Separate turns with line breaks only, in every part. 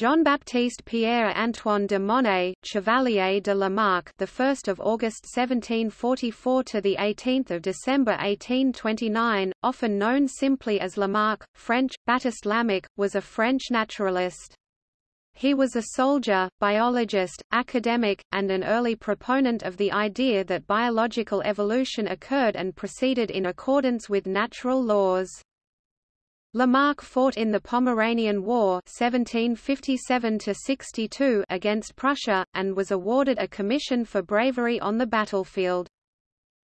Jean-Baptiste Pierre-Antoine de Monet, Chevalier de Lamarck, the 1st of August 1744 to the 18th of December 1829, often known simply as Lamarck, French Baptiste Lamarck, was a French naturalist. He was a soldier, biologist, academic, and an early proponent of the idea that biological evolution occurred and proceeded in accordance with natural laws. Lamarck fought in the Pomeranian War 1757 against Prussia, and was awarded a commission for bravery on the battlefield.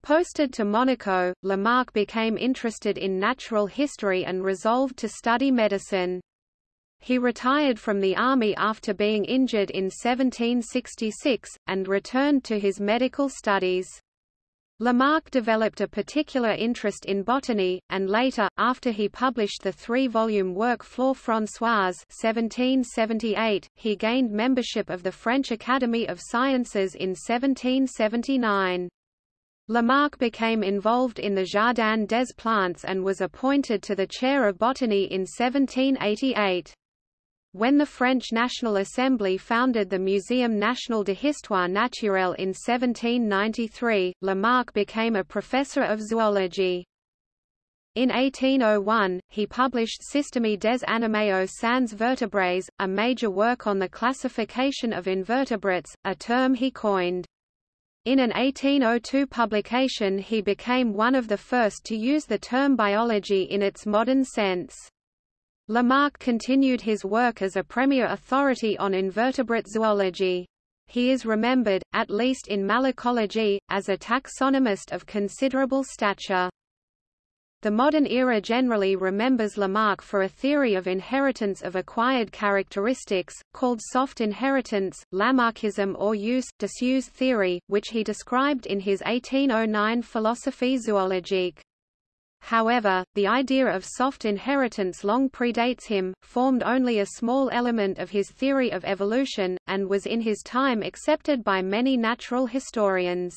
Posted to Monaco, Lamarck became interested in natural history and resolved to study medicine. He retired from the army after being injured in 1766, and returned to his medical studies. Lamarck developed a particular interest in botany, and later, after he published the three-volume work Flore Françoise 1778, he gained membership of the French Academy of Sciences in 1779. Lamarck became involved in the Jardin des Plantes and was appointed to the chair of botany in 1788. When the French National Assembly founded the Muséum National d'Histoire Naturelle in 1793, Lamarck became a professor of zoology. In 1801, he published Système des animaux sans vertébrés, a major work on the classification of invertebrates, a term he coined. In an 1802 publication he became one of the first to use the term biology in its modern sense. Lamarck continued his work as a premier authority on invertebrate zoology. He is remembered, at least in malacology, as a taxonomist of considerable stature. The modern era generally remembers Lamarck for a theory of inheritance of acquired characteristics, called soft inheritance, Lamarckism or use disuse theory, which he described in his 1809 Philosophie zoologique. However, the idea of soft inheritance long predates him, formed only a small element of his theory of evolution, and was in his time accepted by many natural historians.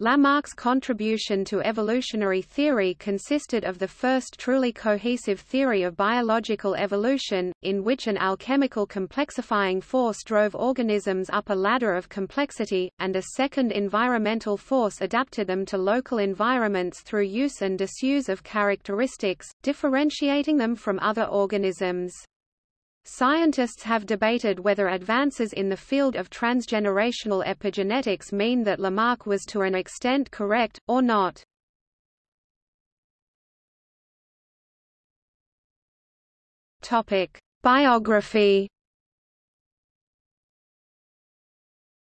Lamarck's contribution to evolutionary theory consisted of the first truly cohesive theory of biological evolution, in which an alchemical complexifying force drove organisms up a ladder of complexity, and a second environmental force adapted them to local environments through use and disuse of characteristics, differentiating them from other organisms. Scientists have debated whether advances in the field of transgenerational epigenetics mean that Lamarck was to an extent correct, or not. Biography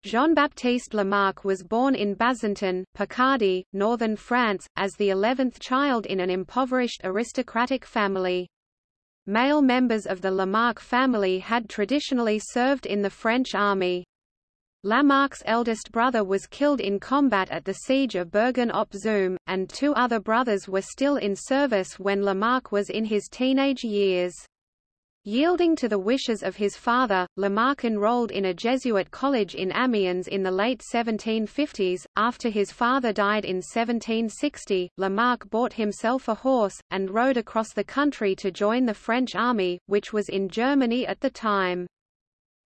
Jean-Baptiste Lamarck was born in Bazentin, Picardy, northern France, as the eleventh child in an impoverished aristocratic family. Male members of the Lamarck family had traditionally served in the French army. Lamarck's eldest brother was killed in combat at the siege of Bergen-op-Zoom, and two other brothers were still in service when Lamarck was in his teenage years. Yielding to the wishes of his father, Lamarck enrolled in a Jesuit college in Amiens in the late 1750s. After his father died in 1760, Lamarck bought himself a horse, and rode across the country to join the French army, which was in Germany at the time.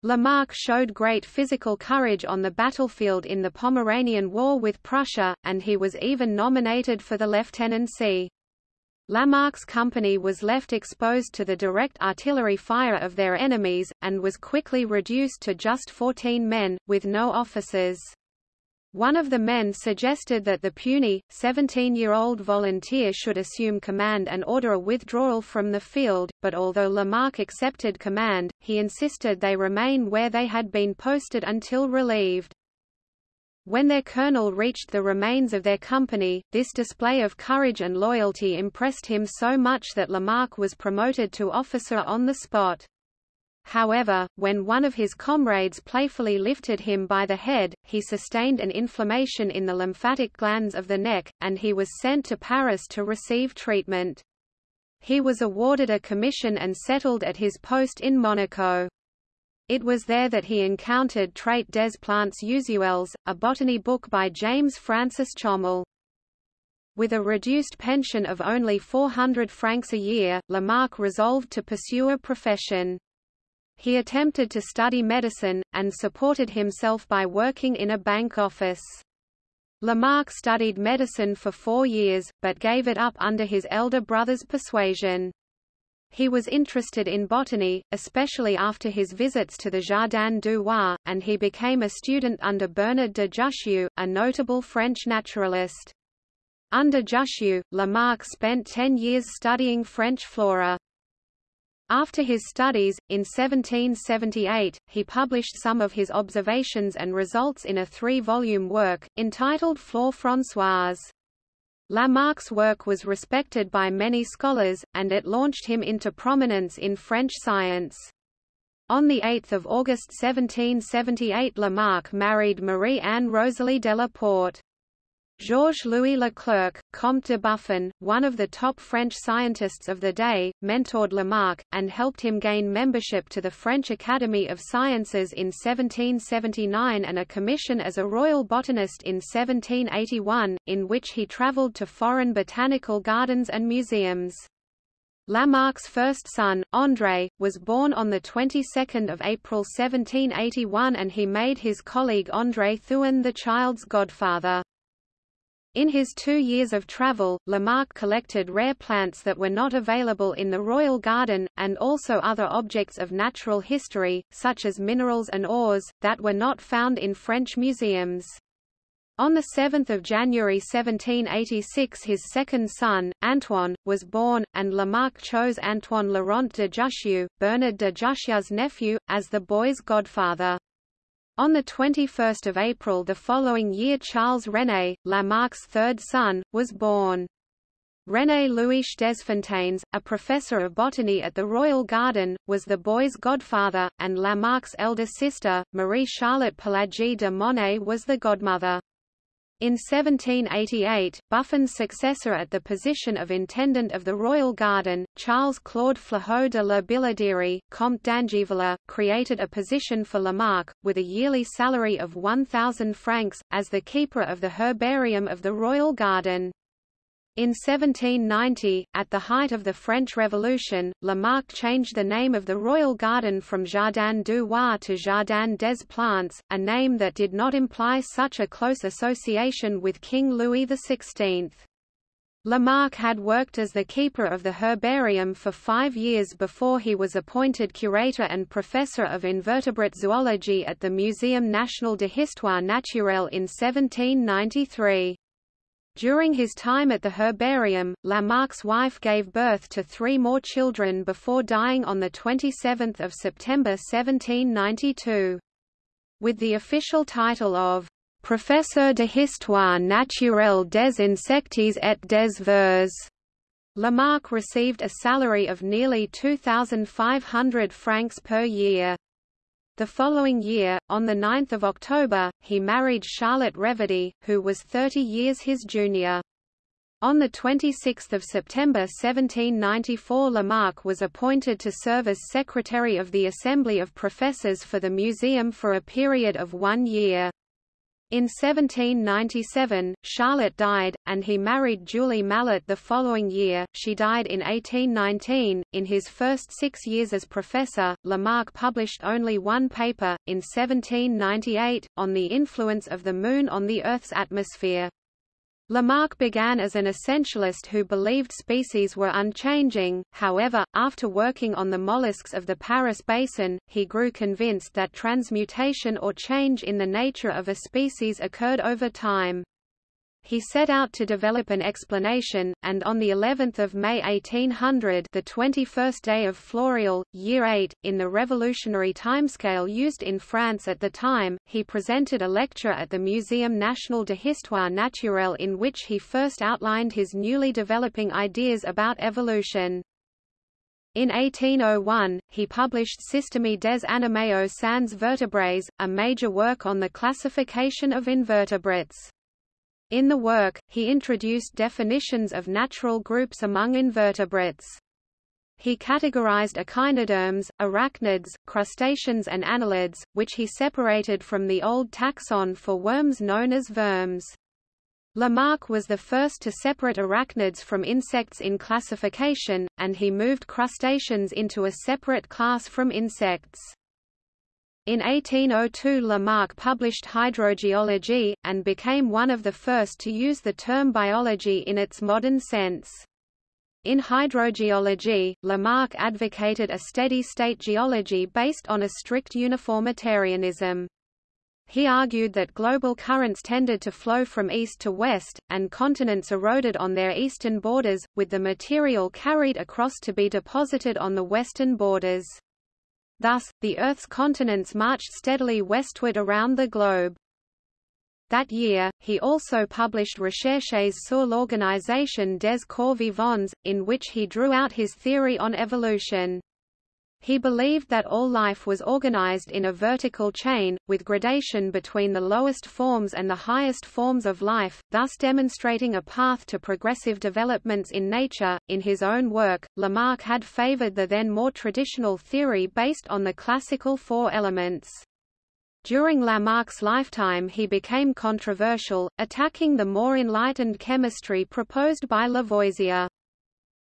Lamarck showed great physical courage on the battlefield in the Pomeranian War with Prussia, and he was even nominated for the lieutenancy. Lamarck's company was left exposed to the direct artillery fire of their enemies, and was quickly reduced to just 14 men, with no officers. One of the men suggested that the puny, 17-year-old volunteer should assume command and order a withdrawal from the field, but although Lamarck accepted command, he insisted they remain where they had been posted until relieved. When their colonel reached the remains of their company, this display of courage and loyalty impressed him so much that Lamarck was promoted to officer on the spot. However, when one of his comrades playfully lifted him by the head, he sustained an inflammation in the lymphatic glands of the neck, and he was sent to Paris to receive treatment. He was awarded a commission and settled at his post in Monaco. It was there that he encountered Traite des plantes usuelles, a botany book by James Francis Chomel. With a reduced pension of only 400 francs a year, Lamarck resolved to pursue a profession. He attempted to study medicine, and supported himself by working in a bank office. Lamarck studied medicine for four years, but gave it up under his elder brother's persuasion. He was interested in botany, especially after his visits to the Jardin du Roi, and he became a student under Bernard de Jussieu, a notable French naturalist. Under Jussieu, Lamarck spent ten years studying French flora. After his studies, in 1778, he published some of his observations and results in a three-volume work, entitled Flore Françoise. Lamarck's work was respected by many scholars, and it launched him into prominence in French science. On 8 August 1778 Lamarck married Marie-Anne Rosalie de la Porte. Georges-Louis Leclerc, Comte de Buffon, one of the top French scientists of the day, mentored Lamarck, and helped him gain membership to the French Academy of Sciences in 1779 and a commission as a royal botanist in 1781, in which he travelled to foreign botanical gardens and museums. Lamarck's first son, André, was born on the 22nd of April 1781 and he made his colleague André Thouin the child's godfather. In his two years of travel, Lamarck collected rare plants that were not available in the Royal Garden, and also other objects of natural history, such as minerals and ores, that were not found in French museums. On 7 January 1786 his second son, Antoine, was born, and Lamarck chose Antoine Laurent de Jussieu, Bernard de Jussieu's nephew, as the boy's godfather. On 21 April the following year Charles René, Lamarck's third son, was born. René Louis Desfontaines, a professor of botany at the Royal Garden, was the boy's godfather, and Lamarck's elder sister, Marie-Charlotte Pelagie de Monet was the godmother. In 1788, Buffon's successor at the position of Intendant of the Royal Garden, Charles-Claude Flahaut de la Billarderie, Comte d'Angiviller, created a position for Lamarck, with a yearly salary of 1,000 francs, as the keeper of the herbarium of the Royal Garden. In 1790, at the height of the French Revolution, Lamarck changed the name of the Royal Garden from Jardin du Roi to Jardin des Plantes, a name that did not imply such a close association with King Louis XVI. Lamarck had worked as the keeper of the herbarium for five years before he was appointed curator and professor of invertebrate zoology at the Muséum National de Histoire Naturelle in 1793. During his time at the herbarium, Lamarck's wife gave birth to three more children before dying on 27 September 1792. With the official title of Professeur de Histoire naturelle des insectes et des vers, Lamarck received a salary of nearly 2,500 francs per year. The following year, on 9 October, he married Charlotte Reverdy, who was 30 years his junior. On 26 September 1794 Lamarck was appointed to serve as Secretary of the Assembly of Professors for the Museum for a period of one year. In 1797, Charlotte died, and he married Julie Mallet the following year. She died in 1819. In his first six years as professor, Lamarck published only one paper, in 1798, on the influence of the Moon on the Earth's atmosphere. Lamarck began as an essentialist who believed species were unchanging, however, after working on the mollusks of the Paris Basin, he grew convinced that transmutation or change in the nature of a species occurred over time. He set out to develop an explanation, and on the 11th of May 1800, the 21st day of Floréal, year 8, in the revolutionary timescale used in France at the time, he presented a lecture at the Muséum National de Histoire Naturelle in which he first outlined his newly developing ideas about evolution. In 1801, he published Système des animaux sans vertébrés, a major work on the classification of invertebrates. In the work, he introduced definitions of natural groups among invertebrates. He categorized echinoderms, arachnids, crustaceans and annelids, which he separated from the old taxon for worms known as Vermes. Lamarck was the first to separate arachnids from insects in classification, and he moved crustaceans into a separate class from insects. In 1802 Lamarck published Hydrogeology, and became one of the first to use the term biology in its modern sense. In hydrogeology, Lamarck advocated a steady-state geology based on a strict uniformitarianism. He argued that global currents tended to flow from east to west, and continents eroded on their eastern borders, with the material carried across to be deposited on the western borders. Thus, the Earth's continents marched steadily westward around the globe. That year, he also published Recherches sur l'organisation des corps vivants, in which he drew out his theory on evolution. He believed that all life was organized in a vertical chain, with gradation between the lowest forms and the highest forms of life, thus demonstrating a path to progressive developments in nature. In his own work, Lamarck had favored the then more traditional theory based on the classical four elements. During Lamarck's lifetime he became controversial, attacking the more enlightened chemistry proposed by Lavoisier.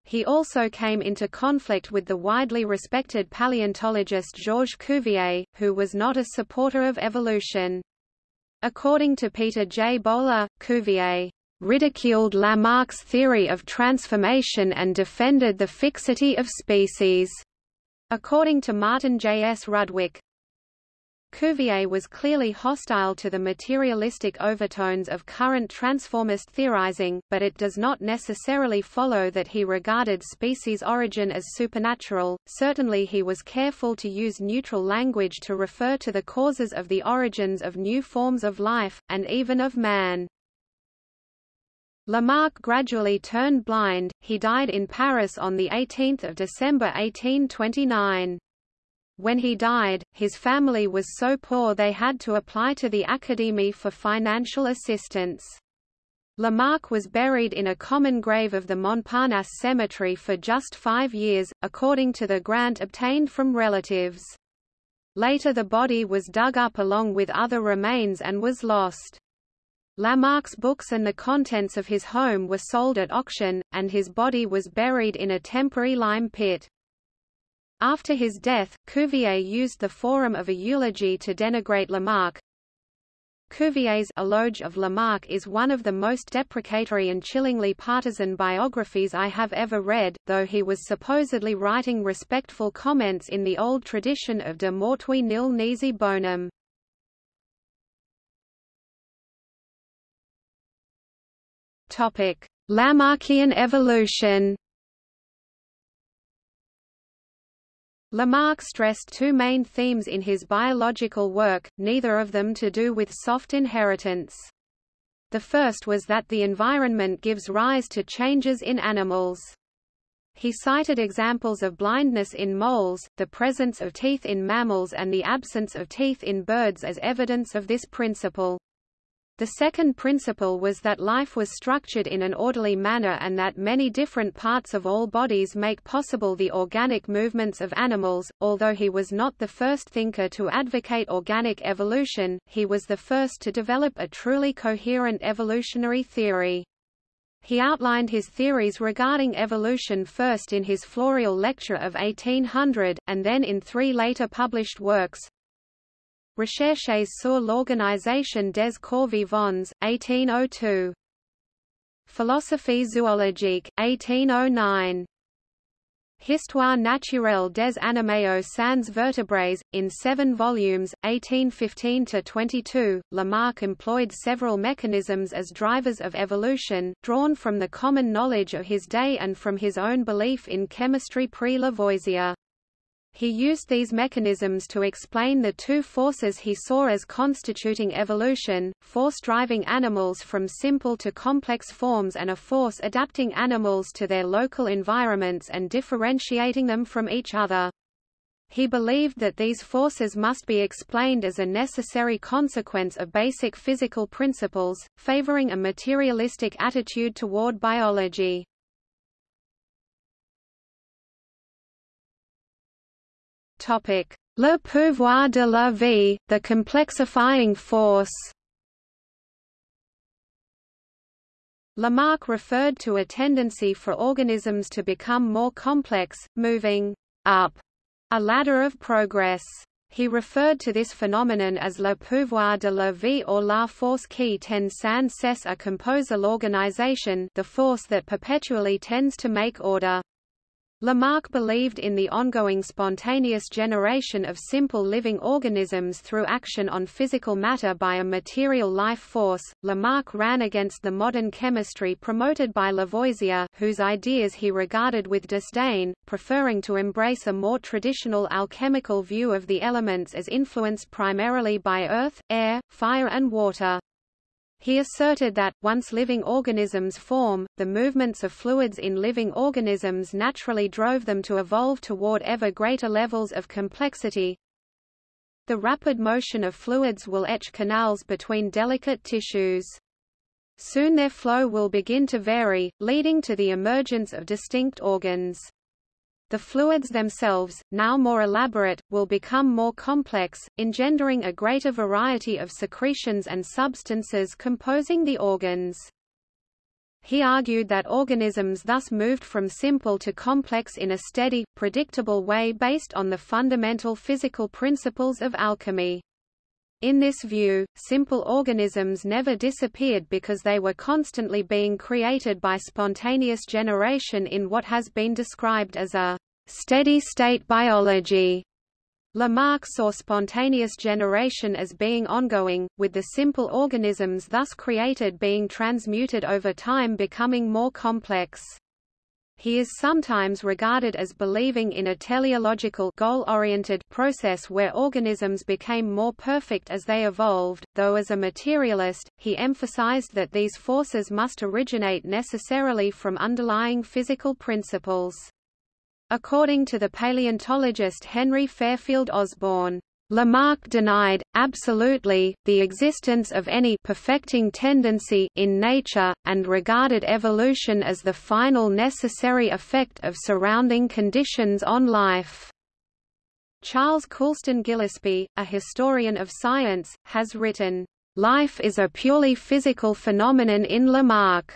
He also came into conflict with the widely respected paleontologist Georges Cuvier, who was not a supporter of evolution. According to Peter J. Bowler, Cuvier ridiculed Lamarck's theory of transformation and defended the fixity of species. According to Martin J. S. Rudwick, Cuvier was clearly hostile to the materialistic overtones of current transformist theorizing, but it does not necessarily follow that he regarded species origin as supernatural. Certainly he was careful to use neutral language to refer to the causes of the origins of new forms of life, and even of man. Lamarck gradually turned blind, he died in Paris on 18 December 1829. When he died, his family was so poor they had to apply to the Académie for financial assistance. Lamarck was buried in a common grave of the Montparnasse Cemetery for just five years, according to the grant obtained from relatives. Later the body was dug up along with other remains and was lost. Lamarck's books and the contents of his home were sold at auction, and his body was buried in a temporary lime pit. After his death, Cuvier used the forum of a eulogy to denigrate Lamarck. Cuvier's Eloge of Lamarck is one of the most deprecatory and chillingly partisan biographies I have ever read, though he was supposedly writing respectful comments in the old tradition of de mortui nil nisi bonum. Lamarckian evolution Lamarck stressed two main themes in his biological work, neither of them to do with soft inheritance. The first was that the environment gives rise to changes in animals. He cited examples of blindness in moles, the presence of teeth in mammals and the absence of teeth in birds as evidence of this principle. The second principle was that life was structured in an orderly manner and that many different parts of all bodies make possible the organic movements of animals. Although he was not the first thinker to advocate organic evolution, he was the first to develop a truly coherent evolutionary theory. He outlined his theories regarding evolution first in his Floreal lecture of 1800, and then in three later published works, Recherches sur l'organisation des corps vivants, 1802. Philosophie zoologique, 1809. Histoire naturelle des animaux sans vertébrés, in seven volumes, 1815–22, Lamarck employed several mechanisms as drivers of evolution, drawn from the common knowledge of his day and from his own belief in chemistry pre-Lavoisier. He used these mechanisms to explain the two forces he saw as constituting evolution, force driving animals from simple to complex forms and a force adapting animals to their local environments and differentiating them from each other. He believed that these forces must be explained as a necessary consequence of basic physical principles, favoring a materialistic attitude toward biology. Topic: Le pouvoir de la vie, the complexifying force. Lamarck referred to a tendency for organisms to become more complex, moving up a ladder of progress. He referred to this phenomenon as le pouvoir de la vie or la force qui tend sans cesse à composer l'organisation the force that perpetually tends to make order. Lamarck believed in the ongoing spontaneous generation of simple living organisms through action on physical matter by a material life force. Lamarck ran against the modern chemistry promoted by Lavoisier, whose ideas he regarded with disdain, preferring to embrace a more traditional alchemical view of the elements as influenced primarily by earth, air, fire and water. He asserted that, once living organisms form, the movements of fluids in living organisms naturally drove them to evolve toward ever greater levels of complexity. The rapid motion of fluids will etch canals between delicate tissues. Soon their flow will begin to vary, leading to the emergence of distinct organs. The fluids themselves, now more elaborate, will become more complex, engendering a greater variety of secretions and substances composing the organs. He argued that organisms thus moved from simple to complex in a steady, predictable way based on the fundamental physical principles of alchemy. In this view, simple organisms never disappeared because they were constantly being created by spontaneous generation in what has been described as a steady-state biology. Lamarck saw spontaneous generation as being ongoing, with the simple organisms thus created being transmuted over time becoming more complex. He is sometimes regarded as believing in a teleological goal-oriented process where organisms became more perfect as they evolved, though as a materialist, he emphasized that these forces must originate necessarily from underlying physical principles. According to the paleontologist Henry Fairfield Osborn, Lamarck denied, absolutely, the existence of any perfecting tendency in nature, and regarded evolution as the final necessary effect of surrounding conditions on life. Charles Coulston Gillispie, a historian of science, has written, "...life is a purely physical phenomenon in Lamarck."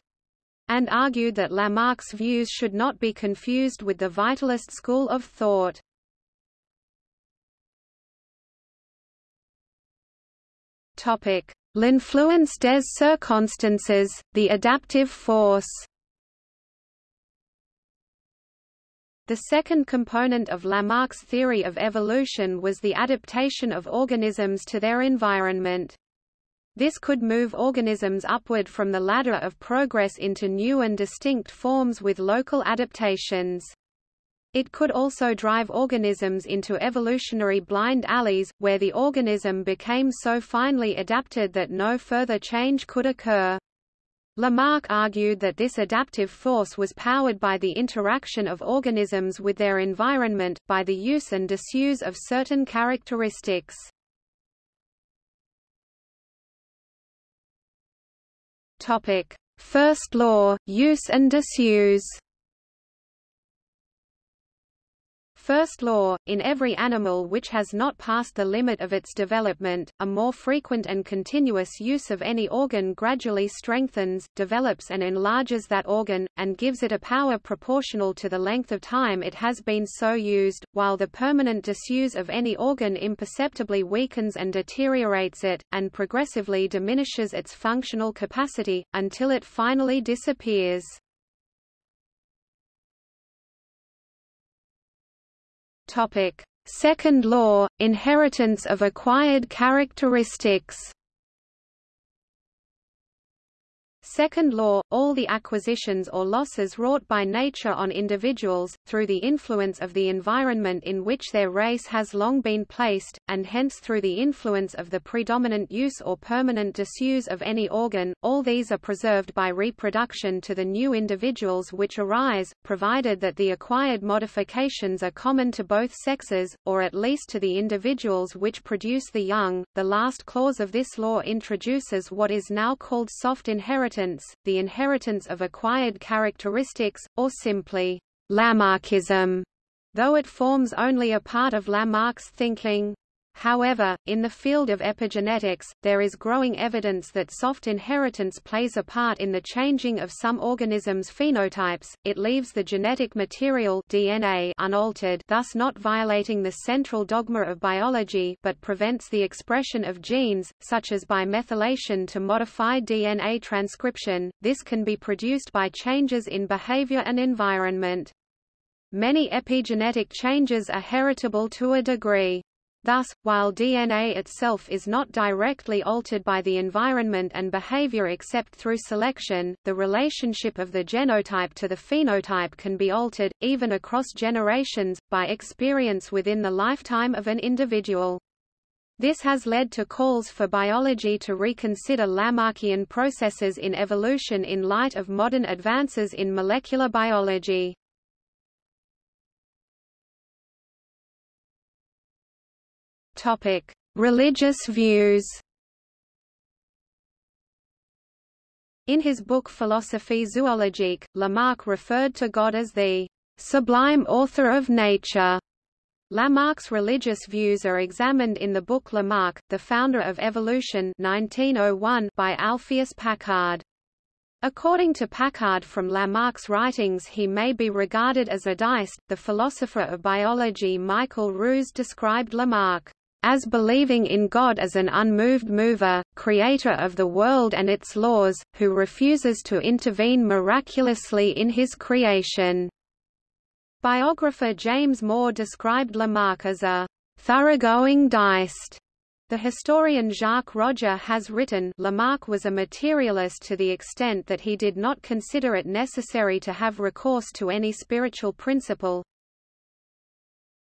and argued that Lamarck's views should not be confused with the vitalist school of thought. L'influence des circonstances, the adaptive force The second component of Lamarck's theory of evolution was the adaptation of organisms to their environment. This could move organisms upward from the ladder of progress into new and distinct forms with local adaptations. It could also drive organisms into evolutionary blind alleys, where the organism became so finely adapted that no further change could occur. Lamarck argued that this adaptive force was powered by the interaction of organisms with their environment, by the use and disuse of certain characteristics. First law, use and disuse. First law, in every animal which has not passed the limit of its development, a more frequent and continuous use of any organ gradually strengthens, develops and enlarges that organ, and gives it a power proportional to the length of time it has been so used, while the permanent disuse of any organ imperceptibly weakens and deteriorates it, and progressively diminishes its functional capacity, until it finally disappears. Topic: Second law, inheritance of acquired characteristics. Second law, all the acquisitions or losses wrought by nature on individuals, through the influence of the environment in which their race has long been placed, and hence through the influence of the predominant use or permanent disuse of any organ, all these are preserved by reproduction to the new individuals which arise, provided that the acquired modifications are common to both sexes, or at least to the individuals which produce the young. The last clause of this law introduces what is now called soft inheritance inheritance, the inheritance of acquired characteristics, or simply Lamarckism, though it forms only a part of Lamarck's thinking. However, in the field of epigenetics, there is growing evidence that soft inheritance plays a part in the changing of some organisms' phenotypes. It leaves the genetic material DNA unaltered, thus not violating the central dogma of biology, but prevents the expression of genes, such as by methylation to modify DNA transcription. This can be produced by changes in behavior and environment. Many epigenetic changes are heritable to a degree. Thus, while DNA itself is not directly altered by the environment and behavior except through selection, the relationship of the genotype to the phenotype can be altered, even across generations, by experience within the lifetime of an individual. This has led to calls for biology to reconsider Lamarckian processes in evolution in light of modern advances in molecular biology. Topic: Religious views. In his book Philosophie zoologique, Lamarck referred to God as the sublime author of nature. Lamarck's religious views are examined in the book Lamarck, the founder of evolution 1901 by Alpheus Packard. According to Packard from Lamarck's writings he may be regarded as a deist. The philosopher of biology Michael Ruse described Lamarck as believing in God as an unmoved mover, creator of the world and its laws, who refuses to intervene miraculously in his creation. Biographer James Moore described Lamarck as a thoroughgoing deist. The historian Jacques Roger has written Lamarck was a materialist to the extent that he did not consider it necessary to have recourse to any spiritual principle,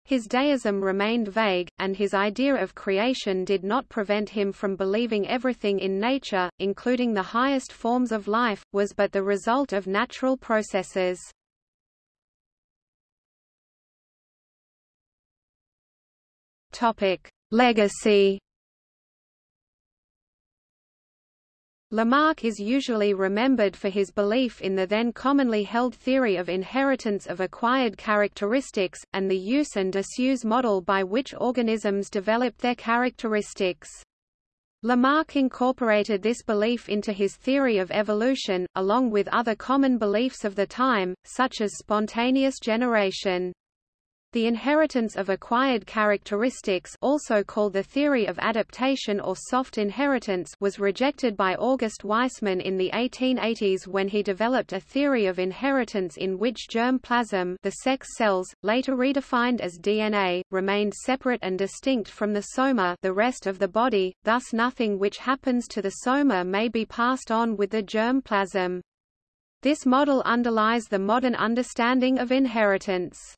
his deism remained vague, and his idea of creation did not prevent him from believing everything in nature, including the highest forms of life, was but the result of natural processes. Legacy Lamarck is usually remembered for his belief in the then commonly held theory of inheritance of acquired characteristics, and the use and disuse model by which organisms develop their characteristics. Lamarck incorporated this belief into his theory of evolution, along with other common beliefs of the time, such as spontaneous generation. The inheritance of acquired characteristics also called the theory of adaptation or soft inheritance was rejected by August Weismann in the 1880s when he developed a theory of inheritance in which germ plasm the sex cells, later redefined as DNA, remained separate and distinct from the soma the rest of the body, thus nothing which happens to the soma may be passed on with the germ plasm. This model underlies the modern understanding of inheritance.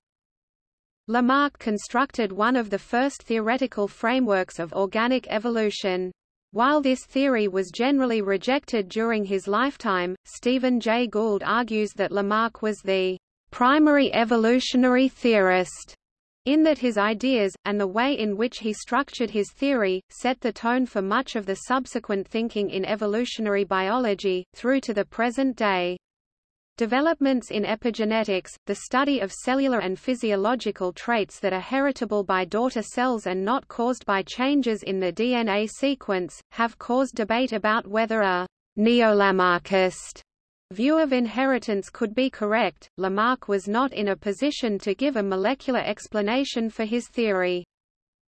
Lamarck constructed one of the first theoretical frameworks of organic evolution. While this theory was generally rejected during his lifetime, Stephen Jay Gould argues that Lamarck was the primary evolutionary theorist in that his ideas, and the way in which he structured his theory, set the tone for much of the subsequent thinking in evolutionary biology, through to the present day. Developments in epigenetics, the study of cellular and physiological traits that are heritable by daughter cells and not caused by changes in the DNA sequence, have caused debate about whether a neo-Lamarckist view of inheritance could be correct. Lamarck was not in a position to give a molecular explanation for his theory.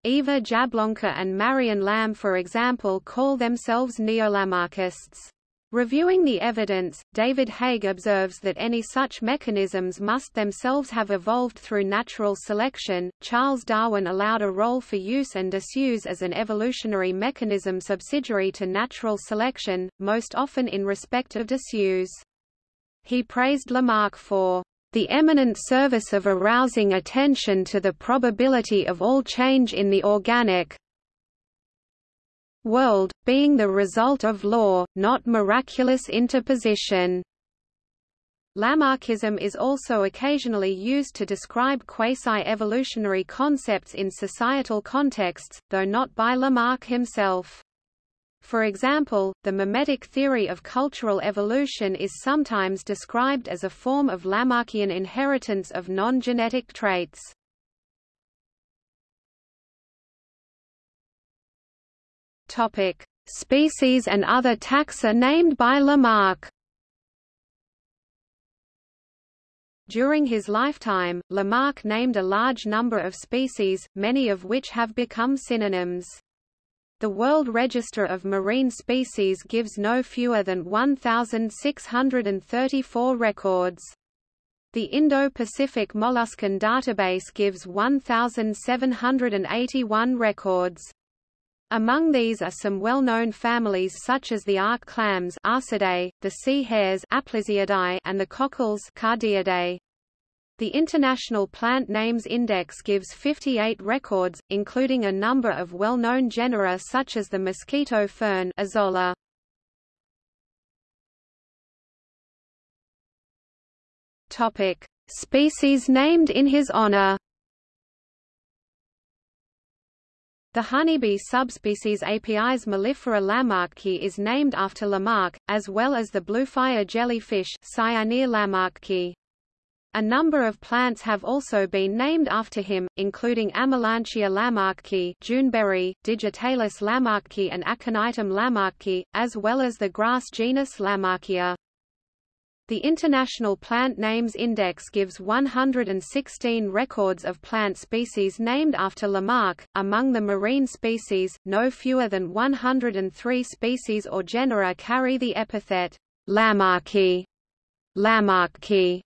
Eva Jablonka and Marion Lamb for example call themselves neo-Lamarckists. Reviewing the evidence, David Haig observes that any such mechanisms must themselves have evolved through natural selection. Charles Darwin allowed a role for use and disuse as an evolutionary mechanism subsidiary to natural selection, most often in respect of disuse. He praised Lamarck for the eminent service of arousing attention to the probability of all change in the organic, world, being the result of law, not miraculous interposition. Lamarckism is also occasionally used to describe quasi-evolutionary concepts in societal contexts, though not by Lamarck himself. For example, the memetic theory of cultural evolution is sometimes described as a form of Lamarckian inheritance of non-genetic traits. Topic: Species and other taxa named by Lamarck. During his lifetime, Lamarck named a large number of species, many of which have become synonyms. The World Register of Marine Species gives no fewer than 1,634 records. The Indo-Pacific Molluscan Database gives 1,781 records. Among these are some well-known families such as the arc clams Arcidae, the sea hares Aplysiidae, and the cockles Cardiidae. The International Plant Names Index gives 58 records, including a number of well-known genera such as the mosquito fern Azolla. Topic: Species named in his honor. The honeybee subspecies Apis mellifera lamarcki is named after Lamarck, as well as the bluefire jellyfish Cyanea lamarcki. A number of plants have also been named after him, including Amelanchier lamarcki, Juneberry, Digitalis lamarcki and Aconitum lamarcki, as well as the grass genus Lamarckia. The International Plant Names Index gives 116 records of plant species named after Lamarck. Among the marine species, no fewer than 103 species or genera carry the epithet Lamarcki, Lamarckii,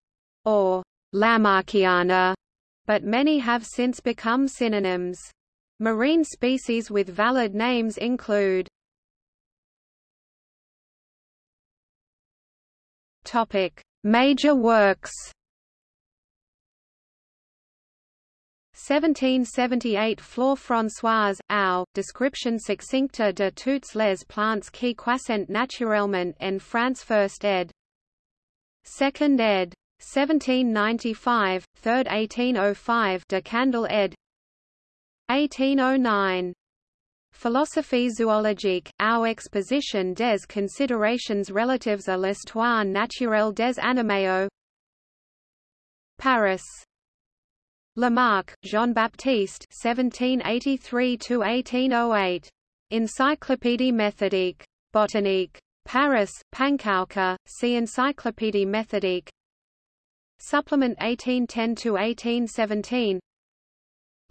or Lamarckiana, but many have since become synonyms. Marine species with valid names include Topic: Major works. 1778 Flore Françoise, Au, description succincte de toutes les plantes qui croissent naturellement en France First ed. Second ed. 1795, Third 1805 de Candolle ed. 1809 Philosophie zoologique, Au exposition des considérations relatives à l'histoire naturelle des animaux Paris Lamarck, Jean-Baptiste 1783–1808. Encyclopédie méthodique. Botanique. Paris, Panckoucke, see Encyclopédie méthodique Supplement 1810–1817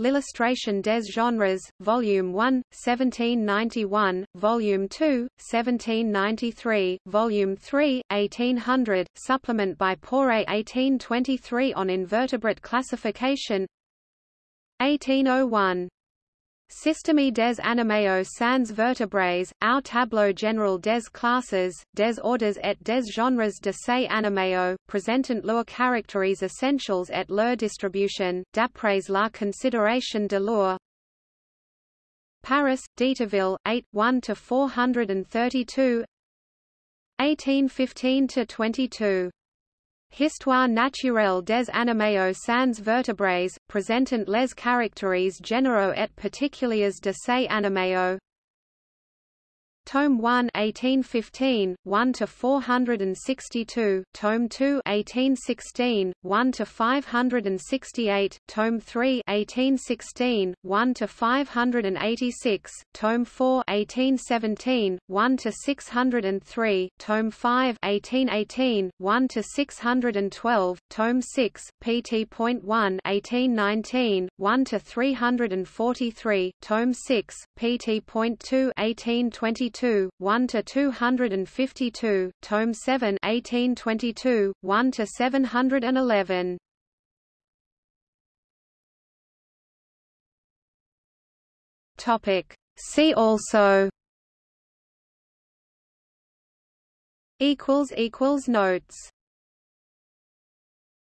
L'illustration des genres, Volume 1, 1791, Volume 2, 1793, Volume 3, 1800, supplement by Poiret 1823 on invertebrate classification. 1801 Système des animaux sans vertébrés, au tableau général des classes, des ordres et des genres de ces animaux, présentant leurs caractères essentiels et leur distribution, d'après la considération de leur Paris, Deterville, 8, 1–432 1815–22 Histoire naturelle des animaux sans vertébrés, présentant les caractères généraux et particuliers de ces animaux Tome 1 1815 1 to 462 Tome 2 1816 1 to 568 Tome 3 1816 1 to 586 Tome 4 1817 1 to 603 Tome 5 1818 1 to 612 Tome 6 pt.1 1819 1 to 343 Tome 6 pt.2 1822 1822, 1 to 252, Tome 7, 1822, 1 to 711. Topic. See also. Equals equals notes.